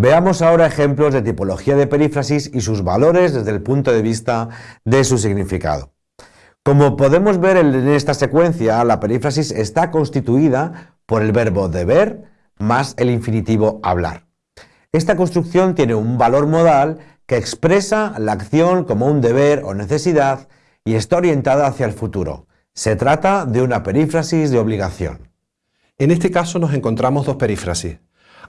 Veamos ahora ejemplos de tipología de perífrasis y sus valores desde el punto de vista de su significado. Como podemos ver en esta secuencia, la perífrasis está constituida por el verbo deber más el infinitivo hablar. Esta construcción tiene un valor modal que expresa la acción como un deber o necesidad y está orientada hacia el futuro. Se trata de una perífrasis de obligación. En este caso nos encontramos dos perífrasis.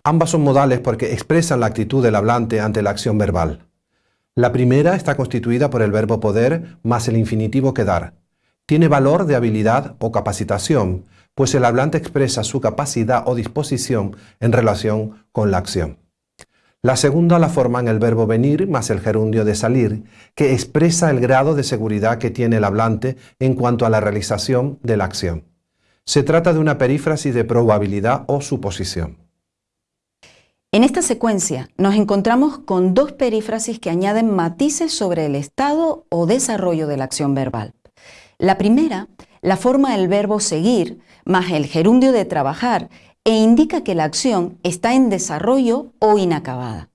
Ambas son modales porque expresan la actitud del hablante ante la acción verbal. La primera está constituida por el verbo poder más el infinitivo quedar. Tiene valor de habilidad o capacitación, pues el hablante expresa su capacidad o disposición en relación con la acción. La segunda la forman el verbo venir más el gerundio de salir, que expresa el grado de seguridad que tiene el hablante en cuanto a la realización de la acción. Se trata de una perífrasis de probabilidad o suposición. En esta secuencia nos encontramos con dos perífrasis que añaden matices sobre el estado o desarrollo de la acción verbal. La primera la forma el verbo seguir más el gerundio de trabajar e indica que la acción está en desarrollo o inacabada.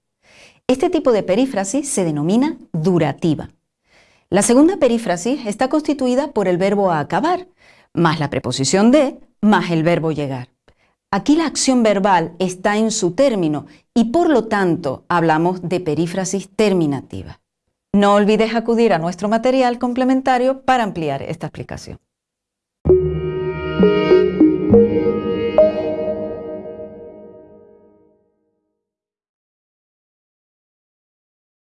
Este tipo de perífrasis se denomina durativa. La segunda perífrasis está constituida por el verbo acabar, más la preposición de, más el verbo llegar. Aquí la acción verbal está en su término y por lo tanto hablamos de perífrasis terminativa. No olvides acudir a nuestro material complementario para ampliar esta explicación.